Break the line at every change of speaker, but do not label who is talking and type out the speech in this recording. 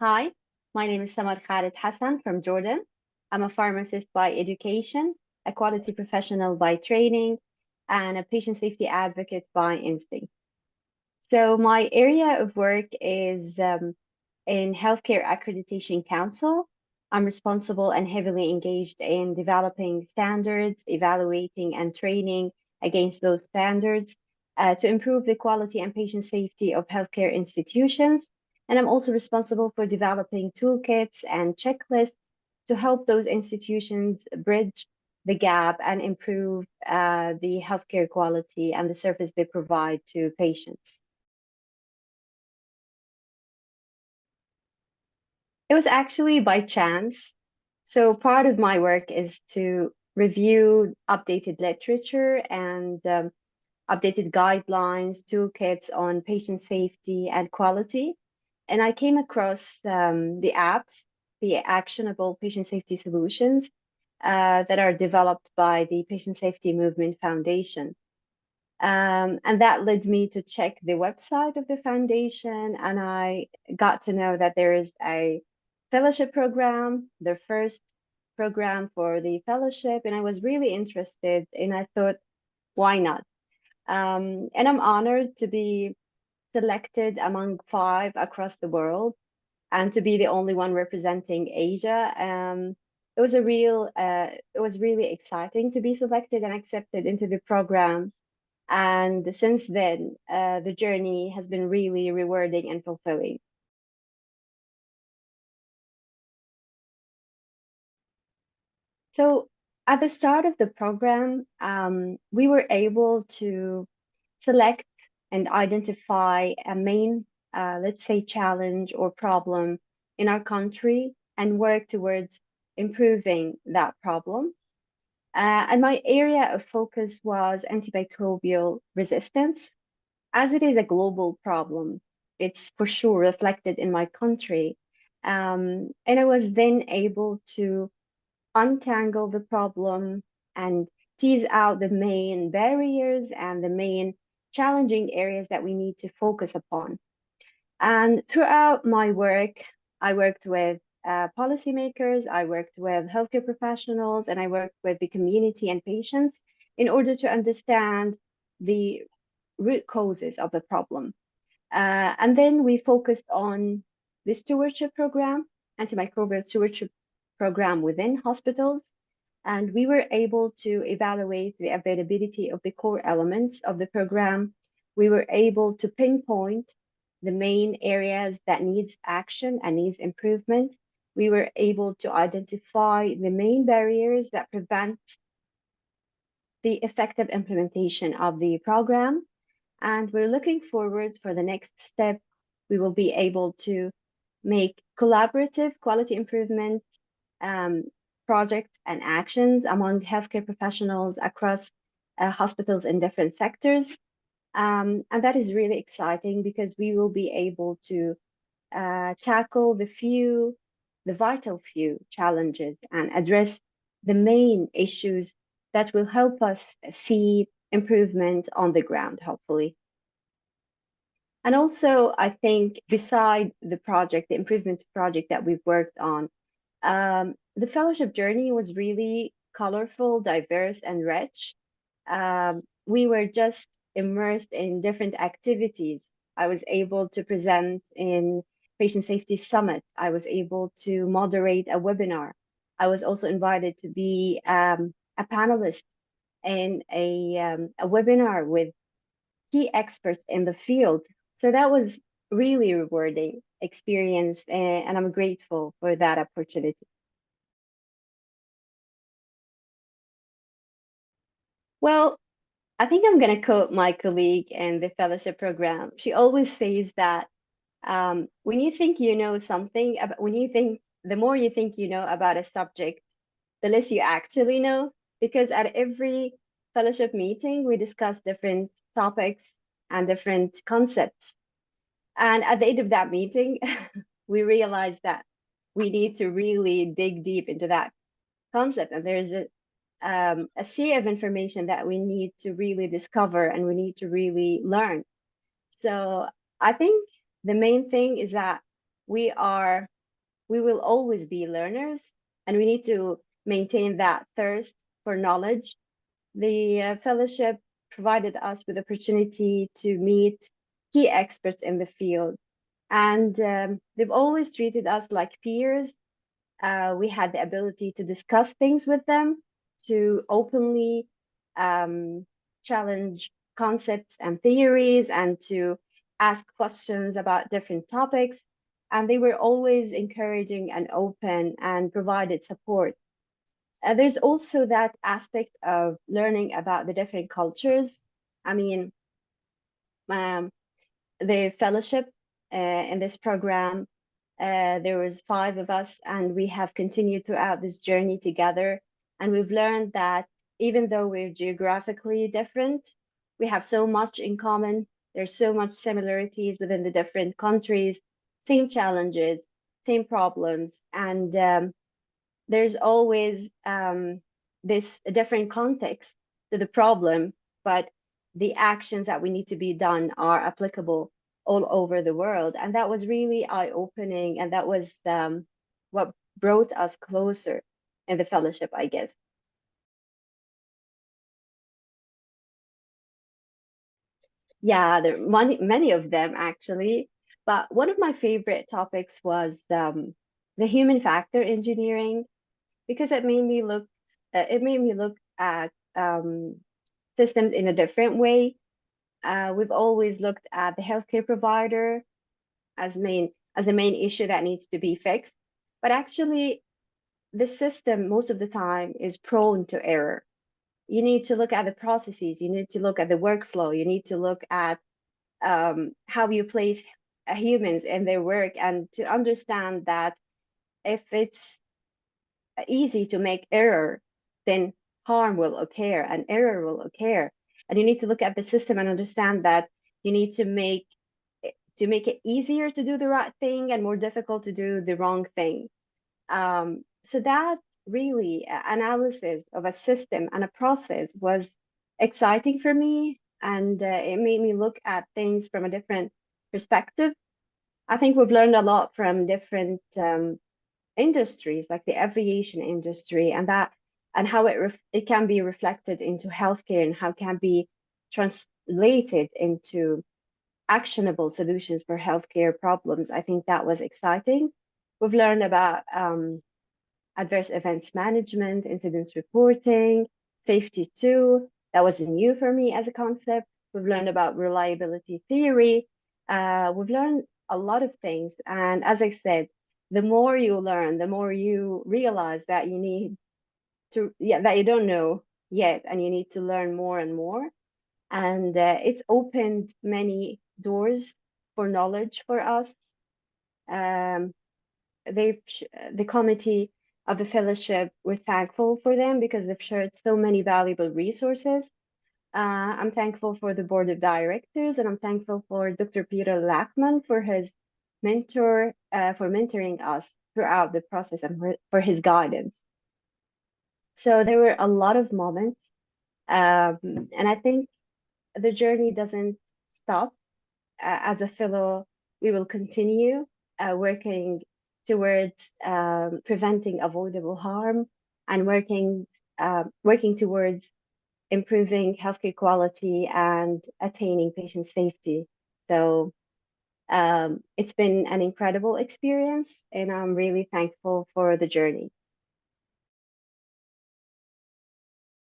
Hi, my name is Samar Khalid Hassan from Jordan. I'm a pharmacist by education, a quality professional by training, and a patient safety advocate by instinct. So my area of work is um, in Healthcare Accreditation Council. I'm responsible and heavily engaged in developing standards, evaluating and training against those standards uh, to improve the quality and patient safety of healthcare institutions and I'm also responsible for developing toolkits and checklists to help those institutions bridge the gap and improve uh, the healthcare quality and the service they provide to patients. It was actually by chance. So part of my work is to review updated literature and um, updated guidelines, toolkits on patient safety and quality and I came across um, the apps, the actionable patient safety solutions uh, that are developed by the Patient Safety Movement Foundation. Um, and that led me to check the website of the foundation, and I got to know that there is a fellowship program, the first program for the fellowship, and I was really interested, and I thought, why not? Um, and I'm honored to be selected among five across the world and to be the only one representing Asia. Um, it was a real, uh, it was really exciting to be selected and accepted into the program. And since then, uh, the journey has been really rewarding and fulfilling. So at the start of the program, um, we were able to select and identify a main, uh, let's say, challenge or problem in our country and work towards improving that problem. Uh, and my area of focus was antimicrobial resistance. As it is a global problem, it's for sure reflected in my country. Um, and I was then able to untangle the problem and tease out the main barriers and the main challenging areas that we need to focus upon. And throughout my work, I worked with uh, policymakers, I worked with healthcare professionals, and I worked with the community and patients in order to understand the root causes of the problem. Uh, and then we focused on the stewardship program, antimicrobial stewardship program within hospitals, and we were able to evaluate the availability of the core elements of the program. We were able to pinpoint the main areas that needs action and needs improvement. We were able to identify the main barriers that prevent the effective implementation of the program. And we're looking forward for the next step. We will be able to make collaborative quality improvement um, projects and actions among healthcare professionals across uh, hospitals in different sectors. Um, and that is really exciting because we will be able to uh, tackle the few, the vital few challenges and address the main issues that will help us see improvement on the ground, hopefully. And also, I think beside the project, the improvement project that we've worked on, um, the fellowship journey was really colorful, diverse, and rich. Um, we were just immersed in different activities. I was able to present in Patient Safety Summit. I was able to moderate a webinar. I was also invited to be um, a panelist in a, um, a webinar with key experts in the field. So that was really rewarding experience and, and I'm grateful for that opportunity. Well, I think I'm going to quote my colleague in the fellowship program. She always says that um, when you think you know something, about, when you think, the more you think you know about a subject, the less you actually know. Because at every fellowship meeting, we discuss different topics and different concepts. And at the end of that meeting, we realized that we need to really dig deep into that concept. And there's a, um, a sea of information that we need to really discover and we need to really learn. So I think the main thing is that we are we will always be learners and we need to maintain that thirst for knowledge. The uh, fellowship provided us with opportunity to meet key experts in the field and um, they've always treated us like peers. Uh, we had the ability to discuss things with them, to openly um, challenge concepts and theories, and to ask questions about different topics. And they were always encouraging and open and provided support. Uh, there's also that aspect of learning about the different cultures. I mean, um, the fellowship uh, in this program. Uh, there was five of us and we have continued throughout this journey together. And we've learned that even though we're geographically different, we have so much in common. There's so much similarities within the different countries, same challenges, same problems. And um, there's always um, this different context to the problem, but the actions that we need to be done are applicable all over the world. And that was really eye opening. And that was um, what brought us closer in the fellowship, I guess. Yeah, there many, many of them actually. But one of my favorite topics was um, the human factor engineering because it made me look uh, it made me look at um, systems in a different way uh, we've always looked at the healthcare provider as main as the main issue that needs to be fixed. But actually, the system most of the time is prone to error. You need to look at the processes. You need to look at the workflow. You need to look at um, how you place humans in their work and to understand that if it's easy to make error, then harm will occur and error will occur and you need to look at the system and understand that you need to make to make it easier to do the right thing and more difficult to do the wrong thing. Um, so that really analysis of a system and a process was exciting for me. And uh, it made me look at things from a different perspective. I think we've learned a lot from different um, industries like the aviation industry and that and how it it can be reflected into healthcare and how it can be translated into actionable solutions for healthcare problems. I think that was exciting. We've learned about um, adverse events management, incidents reporting, safety too. That was new for me as a concept. We've learned about reliability theory. Uh, we've learned a lot of things. And as I said, the more you learn, the more you realize that you need to yeah that you don't know yet and you need to learn more and more. And uh, it's opened many doors for knowledge for us. Um, they the committee of the fellowship we're thankful for them because they've shared so many valuable resources. Uh, i'm thankful for the board of directors and i'm thankful for dr peter lachman for his mentor uh, for mentoring us throughout the process and for his guidance so there were a lot of moments. Um, and I think the journey doesn't stop. Uh, as a fellow, we will continue uh, working towards um, preventing avoidable harm and working uh, working towards improving healthcare quality and attaining patient safety. So um, it's been an incredible experience, and I'm really thankful for the journey.